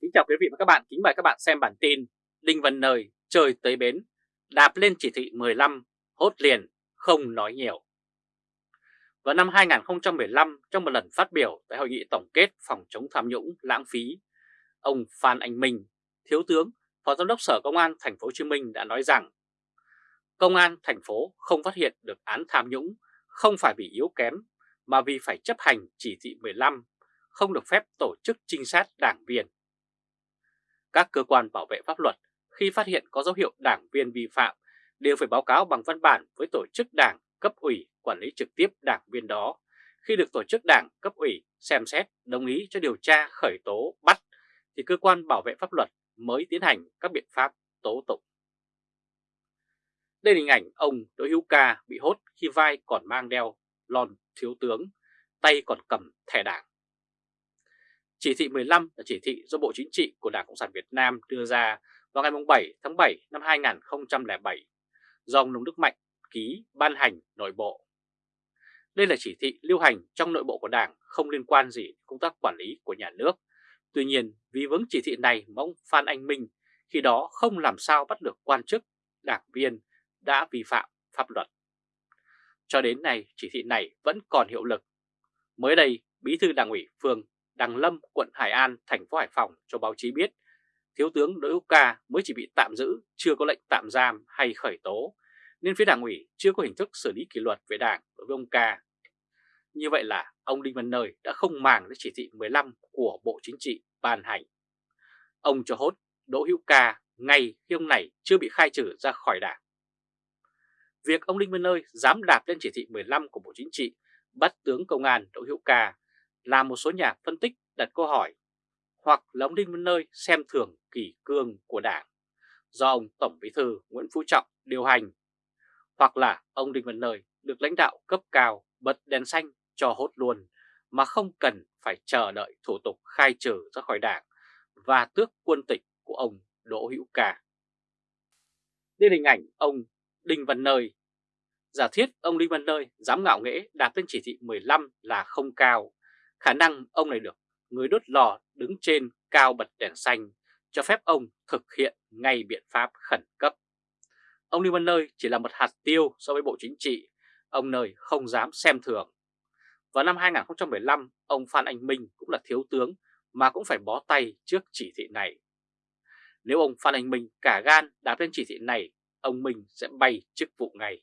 Kính chào quý vị và các bạn, kính mời các bạn xem bản tin Đinh Văn Nơi trời tới bến, đạp lên chỉ thị 15, hốt liền, không nói nhiều. Vào năm 2015, trong một lần phát biểu tại hội nghị tổng kết phòng chống tham nhũng lãng phí, ông Phan Anh Minh, Thiếu tướng, Phó Giám đốc Sở Công an Thành phố Hồ Chí Minh đã nói rằng Công an thành phố không phát hiện được án tham nhũng không phải vì yếu kém mà vì phải chấp hành chỉ thị 15, không được phép tổ chức trinh sát đảng viên. Các cơ quan bảo vệ pháp luật khi phát hiện có dấu hiệu đảng viên vi phạm đều phải báo cáo bằng văn bản với tổ chức đảng cấp ủy quản lý trực tiếp đảng viên đó. Khi được tổ chức đảng cấp ủy xem xét đồng ý cho điều tra khởi tố bắt thì cơ quan bảo vệ pháp luật mới tiến hành các biện pháp tố tụng. Đây là hình ảnh ông Đỗ Hữu Ca bị hốt khi vai còn mang đeo lon thiếu tướng, tay còn cầm thẻ đảng. Chỉ thị 15 là chỉ thị do Bộ Chính trị của Đảng Cộng sản Việt Nam đưa ra vào ngày 7 tháng 7 năm 2007 do ông Nông Đức Mạnh ký ban hành nội bộ. Đây là chỉ thị lưu hành trong nội bộ của Đảng không liên quan gì công tác quản lý của nhà nước. Tuy nhiên, vì vướng chỉ thị này mà ông Phan Anh Minh khi đó không làm sao bắt được quan chức, đảng viên đã vi phạm pháp luật. Cho đến nay, chỉ thị này vẫn còn hiệu lực. Mới đây, Bí thư Đảng ủy phường Đằng Lâm, quận Hải An, thành phố Hải Phòng cho báo chí biết Thiếu tướng Đỗ Hữu Ca mới chỉ bị tạm giữ, chưa có lệnh tạm giam hay khởi tố, nên phía đảng ủy chưa có hình thức xử lý kỷ luật về đảng đối với ông Ca. Như vậy là ông Đinh Văn Nơi đã không màng đến chỉ thị 15 của Bộ Chính trị ban hành. Ông cho hốt Đỗ Hữu Ca ngay khi ông này chưa bị khai trừ ra khỏi đảng. Việc ông Đinh Văn Nơi dám đạp lên chỉ thị 15 của Bộ Chính trị bắt tướng công an Đỗ Hữu Ca làm một số nhà phân tích đặt câu hỏi hoặc là ông Đinh Văn Nơi xem thường kỷ cương của Đảng do ông Tổng Bí thư Nguyễn Phú Trọng điều hành hoặc là ông Đinh Văn Nơi được lãnh đạo cấp cao bật đèn xanh cho hốt luôn mà không cần phải chờ đợi thủ tục khai trừ ra khỏi Đảng và tước quân tịch của ông Đỗ Hữu Ca. Đây là hình ảnh ông Đinh Văn Nơi. Giả thiết ông Đinh Văn Nơi dám ngạo nghễ đạt lên chỉ thị 15 là không cao Khả năng ông này được người đốt lò đứng trên cao bật đèn xanh cho phép ông thực hiện ngay biện pháp khẩn cấp. Ông Lưu Văn Nơi chỉ là một hạt tiêu so với Bộ Chính trị, ông Nơi không dám xem thường. Vào năm 2015, ông Phan Anh Minh cũng là thiếu tướng mà cũng phải bó tay trước chỉ thị này. Nếu ông Phan Anh Minh cả gan đáp lên chỉ thị này, ông Minh sẽ bay chức vụ ngay.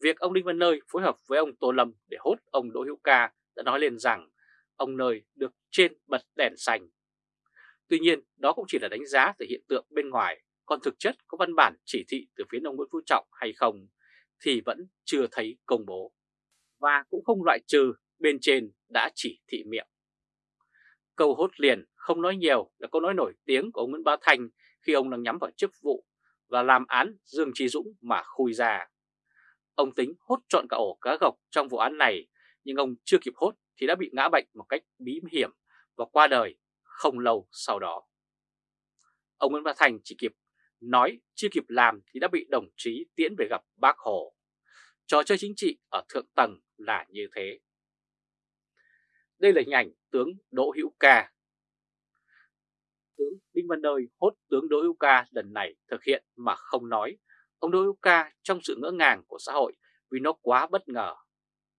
Việc ông Đinh Văn Nơi phối hợp với ông Tô Lâm để hốt ông Đỗ Hữu Ca đã nói lên rằng ông nơi được trên bật đèn xanh. Tuy nhiên đó cũng chỉ là đánh giá từ hiện tượng bên ngoài, còn thực chất có văn bản chỉ thị từ phía ông Nguyễn Phú Trọng hay không thì vẫn chưa thấy công bố. Và cũng không loại trừ bên trên đã chỉ thị miệng. Câu hốt liền không nói nhiều là câu nói nổi tiếng của ông Nguyễn Bá Thành khi ông đang nhắm vào chức vụ và làm án Dương Trí Dũng mà khui ra. Ông tính hốt trọn cả ổ cá gộc trong vụ án này nhưng ông chưa kịp hốt thì đã bị ngã bệnh một cách bí hiểm và qua đời không lâu sau đó. Ông Nguyễn Văn Thành chỉ kịp nói, chưa kịp làm thì đã bị đồng chí tiễn về gặp bác Hồ. Trò chơi chính trị ở thượng tầng là như thế. Đây là hình ảnh tướng Đỗ Hữu Ca. Tướng Đinh Văn Nơi hốt tướng Đỗ Hữu Ca lần này thực hiện mà không nói. Ông Đỗ Hữu Ca trong sự ngỡ ngàng của xã hội vì nó quá bất ngờ.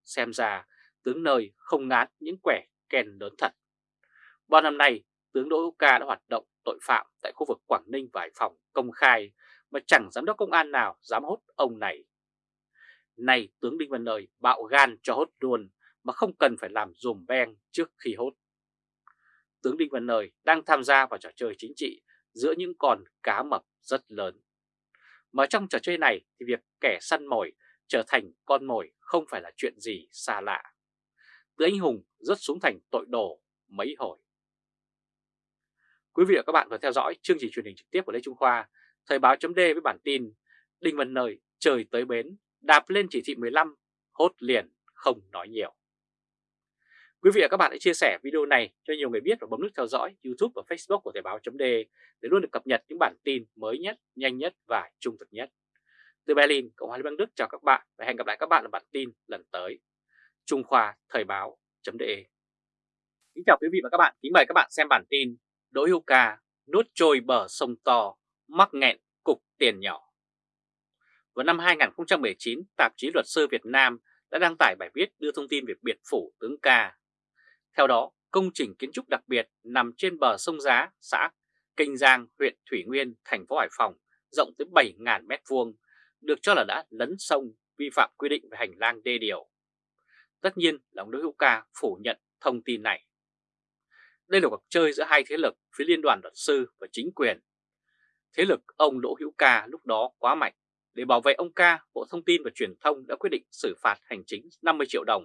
Xem ra tướng nơi không ngán những quẻ kèn lớn thật. Bao năm nay, tướng Đỗ Hữu Ca đã hoạt động tội phạm tại khu vực Quảng Ninh và Hải Phòng công khai mà chẳng giám đốc công an nào dám hốt ông này. Này tướng Đinh Văn Nơi bạo gan cho hốt luôn mà không cần phải làm dùm beng trước khi hốt. Tướng Đinh Văn Nơi đang tham gia vào trò chơi chính trị giữa những con cá mập rất lớn. Mà trong trò chơi này thì việc kẻ săn mồi trở thành con mồi không phải là chuyện gì xa lạ từ anh hùng rất xuống thành tội đồ mấy hồi. Quý vị và các bạn vừa theo dõi chương trình truyền hình trực tiếp của Lê Trung Khoa, Thời báo chấm với bản tin Đinh Văn Nơi trời tới bến, đạp lên chỉ thị 15, hốt liền, không nói nhiều. Quý vị và các bạn hãy chia sẻ video này cho nhiều người biết và bấm nút theo dõi YouTube và Facebook của Thời báo chấm để luôn được cập nhật những bản tin mới nhất, nhanh nhất và trung thực nhất. Từ Berlin, Cộng hòa Liên bang Đức chào các bạn và hẹn gặp lại các bạn ở bản tin lần tới. Trung Khoa Thời báo.de Kính chào quý vị và các bạn, kính mời các bạn xem bản tin Đỗ Hữu Ca nuốt trôi bờ sông to, mắc nghẹn cục tiền nhỏ. Vào năm 2019, tạp chí Luật sư Việt Nam đã đăng tải bài viết đưa thông tin về biệt phủ tướng Ca. Theo đó, công trình kiến trúc đặc biệt nằm trên bờ sông Giá, xã Kinh Giang, huyện Thủy Nguyên, thành phố Hải Phòng, rộng tới 7.000 m2, được cho là đã lấn sông vi phạm quy định về hành lang đê điều. Tất nhiên là ông Đỗ Hữu Ca phủ nhận thông tin này. Đây là cuộc chơi giữa hai thế lực phía Liên đoàn luật sư và chính quyền. Thế lực ông Đỗ Hữu Ca lúc đó quá mạnh. Để bảo vệ ông Ca, Bộ Thông tin và Truyền thông đã quyết định xử phạt hành chính 50 triệu đồng,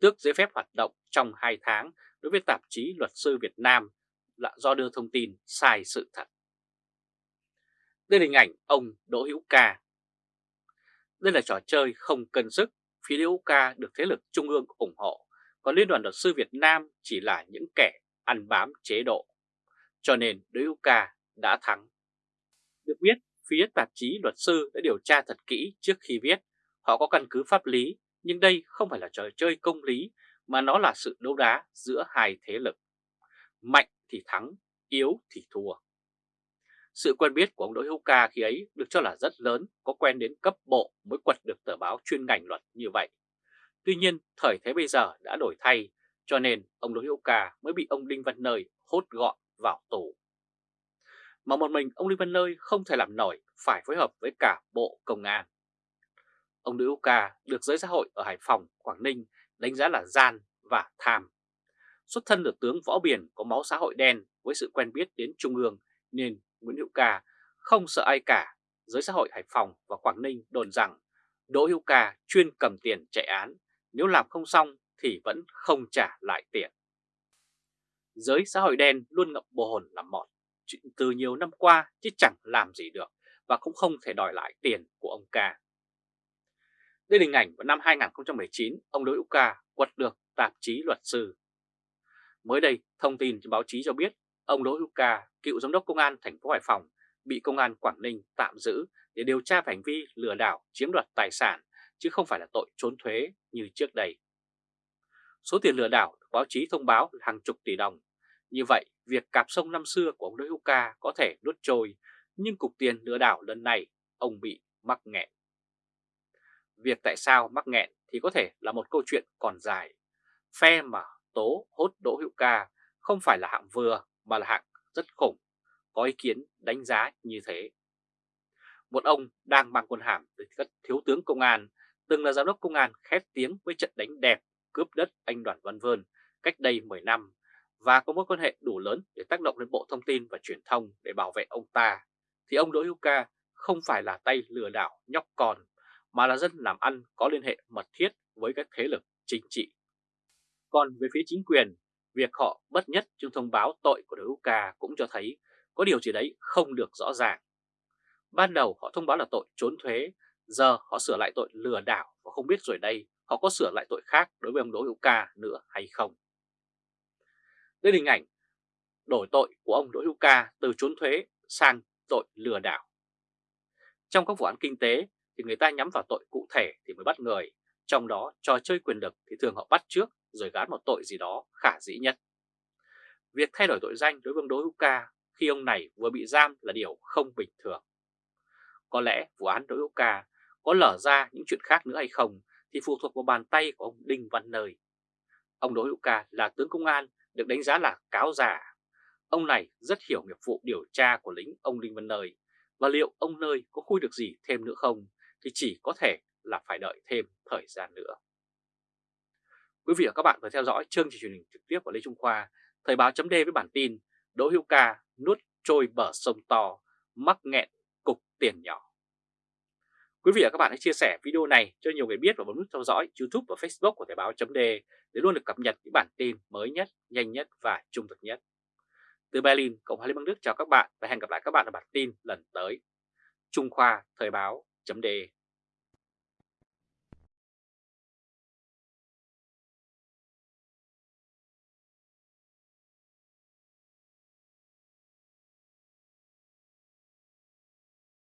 tước giấy phép hoạt động trong 2 tháng đối với tạp chí Luật sư Việt Nam là do đưa thông tin sai sự thật. Đây là hình ảnh ông Đỗ Hữu Ca. Đây là trò chơi không cân sức, phía Đỗ Ca được thế lực trung ương ủng hộ, còn Liên đoàn luật sư Việt Nam chỉ là những kẻ ăn bám chế độ. Cho nên Đỗ Ca đã thắng. Được biết, phía tạp chí luật sư đã điều tra thật kỹ trước khi viết. Họ có căn cứ pháp lý, nhưng đây không phải là trò chơi công lý, mà nó là sự đấu đá giữa hai thế lực. Mạnh thì thắng, yếu thì thua. Sự quen biết của ông Đỗ Hữu Ca khi ấy được cho là rất lớn, có quen đến cấp bộ mới quật được tờ báo chuyên ngành luật như vậy. Tuy nhiên, thời thế bây giờ đã đổi thay, cho nên ông Đỗ Hữu Ca mới bị ông Đinh Văn Nơi hốt gọn vào tù. Mà một mình ông Đinh Văn Nơi không thể làm nổi, phải phối hợp với cả Bộ Công an. Ông Đỗ Hữu Ca được giới xã hội ở Hải Phòng, Quảng Ninh đánh giá là gian và tham. Xuất thân được tướng Võ Biển có máu xã hội đen với sự quen biết đến Trung ương nên Nguyễn Hữu Ca không sợ ai cả. Giới xã hội Hải Phòng và Quảng Ninh đồn rằng Đỗ Hữu Ca chuyên cầm tiền chạy án, nếu làm không xong thì vẫn không trả lại tiền. Giới xã hội đen luôn ngậm bồ hồn làm mọt chuyện từ nhiều năm qua chứ chẳng làm gì được và cũng không thể đòi lại tiền của ông Ca. Đây là hình ảnh vào năm 2019, ông Đỗ Hữu Ca quật được tạp chí luật sư. Mới đây, thông tin trên báo chí cho biết ông Đỗ Hữu Ca, cựu giám đốc công an thành phố Hải Phòng, bị công an Quảng Ninh tạm giữ để điều tra về hành vi lừa đảo chiếm đoạt tài sản chứ không phải là tội trốn thuế như trước đây. Số tiền lừa đảo báo chí thông báo là hàng chục tỷ đồng. Như vậy, việc cạp sông năm xưa của ông Đỗ Hữu Ca có thể nuốt trôi, nhưng cục tiền lừa đảo lần này ông bị mắc nghẹn. Việc tại sao mắc nghẹn thì có thể là một câu chuyện còn dài. Phe mà tố hốt Đỗ Hữu Ca không phải là hạng vừa mà là hạng rất khủng, có ý kiến đánh giá như thế. Một ông đang mang quân hàm từ các thiếu tướng công an, từng là giám đốc công an khét tiếng với trận đánh đẹp cướp đất anh Đoàn Văn Vơn cách đây 10 năm và có mối quan hệ đủ lớn để tác động lên Bộ Thông tin và Truyền thông để bảo vệ ông ta, thì ông Đỗ Hữu Ca không phải là tay lừa đảo nhóc con, mà là dân làm ăn có liên hệ mật thiết với các thế lực chính trị. Còn về phía chính quyền, việc họ bất nhất trong thông báo tội của đối Hữu Ca cũng cho thấy có điều gì đấy không được rõ ràng. Ban đầu họ thông báo là tội trốn thuế, giờ họ sửa lại tội lừa đảo và không biết rồi đây họ có sửa lại tội khác đối với ông Đỗ Hữu Ca nữa hay không. Đây là hình ảnh đổi tội của ông Đỗ Hữu Ca từ trốn thuế sang tội lừa đảo. Trong các vụ án kinh tế thì người ta nhắm vào tội cụ thể thì mới bắt người, trong đó trò chơi quyền lực thì thường họ bắt trước rồi gán một tội gì đó khả dĩ nhất. Việc thay đổi tội danh đối với ông Đỗ Hữu Ca khi ông này vừa bị giam là điều không bình thường. Có lẽ vụ án Đỗ Hữu Ca có lở ra những chuyện khác nữa hay không thì phụ thuộc vào bàn tay của ông Đinh Văn Nơi. Ông Đỗ Hữu Ca là tướng công an được đánh giá là cáo giả. Ông này rất hiểu nghiệp vụ điều tra của lính ông Đinh Văn Nơi và liệu ông Nơi có khui được gì thêm nữa không thì chỉ có thể là phải đợi thêm thời gian nữa. Quý vị và các bạn vừa theo dõi chương trình truyền hình trực tiếp của Lê Trung Khoa, Thời báo chấm với bản tin Đỗ Hữu Ca nuốt trôi bờ sông to, mắc nghẹn cục tiền nhỏ. Quý vị và các bạn hãy chia sẻ video này cho nhiều người biết và bấm nút theo dõi YouTube và Facebook của Thời báo chấm để luôn được cập nhật những bản tin mới nhất, nhanh nhất và trung thực nhất. Từ Berlin, Cộng hòa Liên bang Đức chào các bạn và hẹn gặp lại các bạn ở bản tin lần tới. Trung Khoa Thời báo chấm